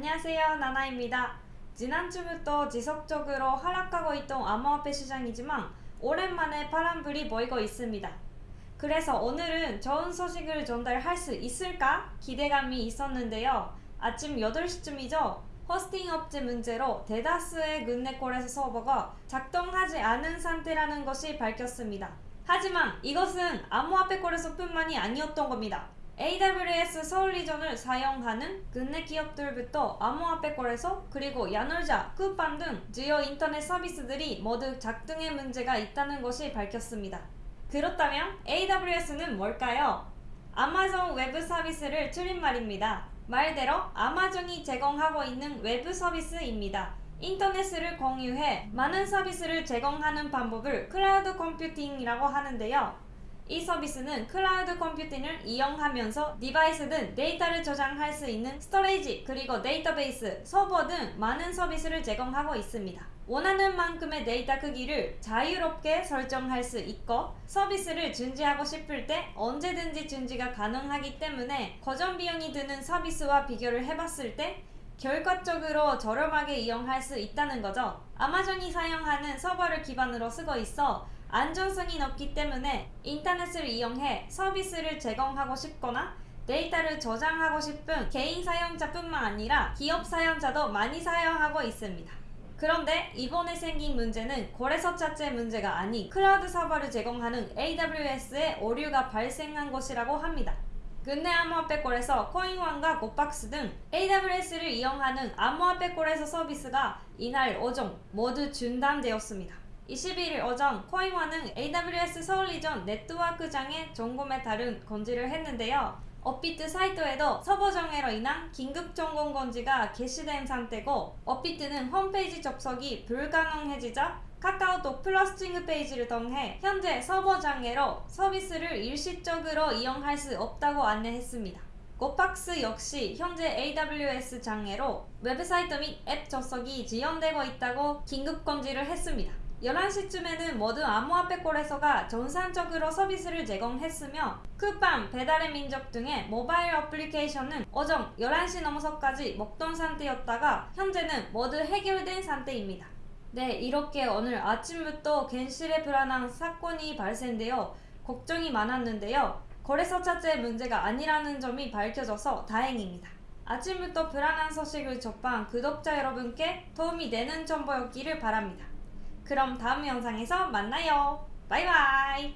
안녕하세요 나나입니다. 지난주부터 지속적으로 하락하고 있던 암호화폐 시장이지만 오랜만에 파란불이 보이고 있습니다. 그래서 오늘은 좋은 소식을 전달할 수 있을까 기대감이 있었는데요. 아침 8시쯤이죠. 호스팅 업체 문제로 대다수의 굿네콜에서 서버가 작동하지 않은 상태라는 것이 밝혔습니다. 하지만 이것은 암호화폐 거래소뿐만이 아니었던 겁니다. AWS 서울 region을 사용하는 국내 기업들부터 암호화폐 거래소 그리고 야놀자, 쿠팡 등 주요 인터넷 서비스들이 모두 작동에 문제가 있다는 것이 밝혔습니다. 그렇다면 AWS는 뭘까요? 아마존 웹 서비스를 줄임말입니다. 말대로 아마존이 제공하고 있는 웹 서비스입니다. 인터넷을 경유해 많은 서비스를 제공하는 방법을 클라우드 컴퓨팅이라고 하는데요. 이 서비스는 클라우드 컴퓨팅을 이용하면서 디바이스든 데이터를 저장할 수 있는 storage 그리고 데이터베이스, 서버 등 많은 서비스를 제공하고 있습니다. 원하는 만큼의 데이터 크기를 자유롭게 설정할 수 있고 서비스를 중지하고 싶을 때 언제든지 중지가 가능하기 때문에 고정 비용이 드는 서비스와 비교를 해봤을 때 결과적으로 저렴하게 이용할 수 있다는 거죠. 아마존이 사용하는 서버를 기반으로 쓰고 있어 안전성이 높기 때문에 인터넷을 이용해 서비스를 제공하고 싶거나 데이터를 저장하고 싶은 개인 사용자뿐만 아니라 기업 사용자도 많이 사용하고 있습니다. 그런데 이번에 생긴 문제는 거래소 자체 문제가 아닌 클라우드 서버를 제공하는 AWS의 오류가 발생한 것이라고 합니다. 국내 암호화폐 거래소 코인원과 고팍스 등 AWS를 이용하는 암호화폐 거래소 서비스가 이날 오전 모두 중단되었습니다. 21일 오전 코인원은 AWS 서울 region 네트워크 장애 점검에 따른 공지를 했는데요. 업비트 사이트에도 서버 장애로 인한 긴급 점검 공지가 게시된 상태고 업비트는 홈페이지 접속이 불가능해지자 카카오톡 플러스 친구 페이지를 통해 현재 서버 장애로 서비스를 일시적으로 이용할 수 없다고 안내했습니다. 고팍스 역시 현재 AWS 장애로 웹사이트 및 앱 접속이 지연되고 있다고 긴급 공지를 했습니다. 11시쯤에는 모든 암호화폐 거래소가 정상적으로 서비스를 제공했으며 쿠팡, 배달의 민족 등의 모바일 어플리케이션은 오전 11시 넘어서까지 먹통 상태였다가 현재는 모두 해결된 상태입니다. 네, 이렇게 오늘 아침부터 겐실에 불안한 사건이 발생되어 걱정이 많았는데요. 거래소 자체 문제가 아니라는 점이 밝혀져서 다행입니다. 아침부터 불안한 소식을 접한 구독자 여러분께 도움이 되는 정보였기를 바랍니다. 그럼 다음 영상에서 만나요. 바이바이.